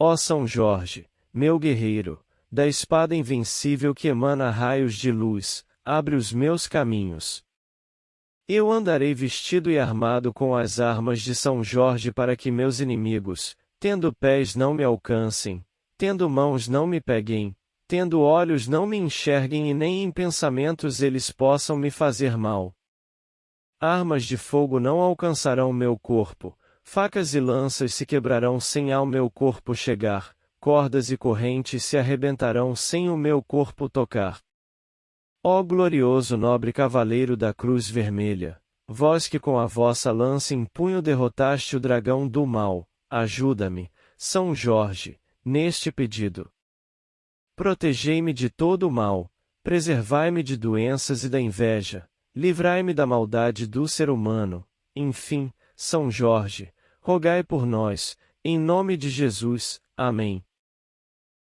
Ó São Jorge, meu guerreiro, da espada invencível que emana raios de luz, abre os meus caminhos. Eu andarei vestido e armado com as armas de São Jorge para que meus inimigos, tendo pés não me alcancem, tendo mãos não me peguem, tendo olhos não me enxerguem e nem em pensamentos eles possam me fazer mal. Armas de fogo não alcançarão meu corpo, facas e lanças se quebrarão sem ao meu corpo chegar, cordas e correntes se arrebentarão sem o meu corpo tocar. Ó glorioso nobre cavaleiro da cruz vermelha, vós que com a vossa lança em punho derrotaste o dragão do mal, ajuda-me, São Jorge, neste pedido. Protegei-me de todo o mal, preservai-me de doenças e da inveja, livrai-me da maldade do ser humano, enfim, São Jorge, rogai por nós, em nome de Jesus. Amém.